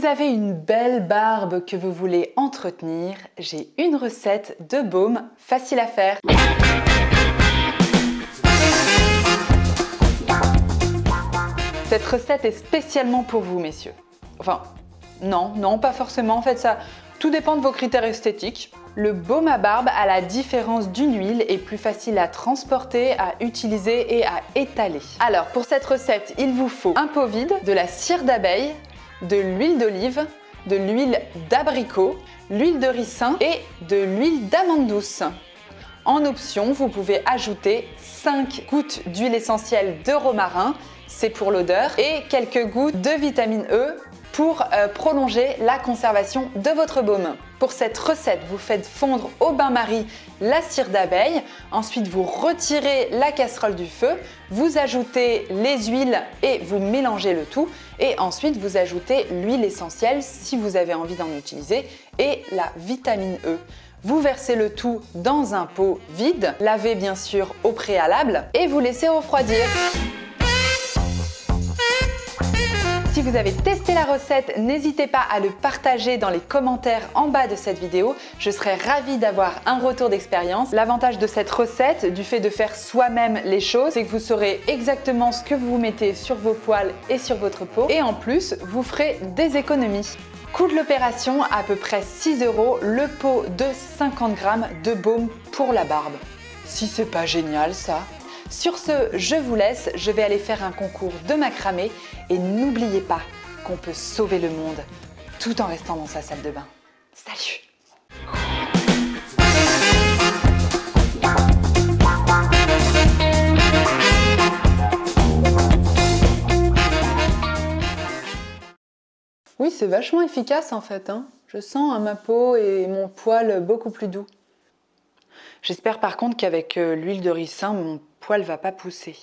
Vous avez une belle barbe que vous voulez entretenir, j'ai une recette de baume facile à faire. Cette recette est spécialement pour vous, messieurs. Enfin, non, non, pas forcément. En fait, ça, tout dépend de vos critères esthétiques. Le baume à barbe, à la différence d'une huile, est plus facile à transporter, à utiliser et à étaler. Alors, pour cette recette, il vous faut un pot vide, de la cire d'abeille, de l'huile d'olive, de l'huile d'abricot, l'huile de ricin et de l'huile d'amande douce. En option, vous pouvez ajouter 5 gouttes d'huile essentielle de romarin, c'est pour l'odeur, et quelques gouttes de vitamine E pour euh, prolonger la conservation de votre baume. Pour cette recette, vous faites fondre au bain-marie la cire d'abeille, ensuite vous retirez la casserole du feu, vous ajoutez les huiles et vous mélangez le tout et ensuite vous ajoutez l'huile essentielle si vous avez envie d'en utiliser et la vitamine E. Vous versez le tout dans un pot vide, lavez bien sûr au préalable et vous laissez refroidir. Si vous avez testé la recette, n'hésitez pas à le partager dans les commentaires en bas de cette vidéo. Je serais ravie d'avoir un retour d'expérience. L'avantage de cette recette, du fait de faire soi-même les choses, c'est que vous saurez exactement ce que vous mettez sur vos poils et sur votre peau. Et en plus, vous ferez des économies. Coût de l'opération, à peu près 6 euros, le pot de 50 grammes de baume pour la barbe. Si c'est pas génial ça sur ce, je vous laisse, je vais aller faire un concours de macramé et n'oubliez pas qu'on peut sauver le monde tout en restant dans sa salle de bain. Salut Oui, c'est vachement efficace en fait. Hein. Je sens à ma peau et mon poil beaucoup plus doux. J'espère par contre qu'avec euh, l'huile de ricin, mon poil va pas pousser.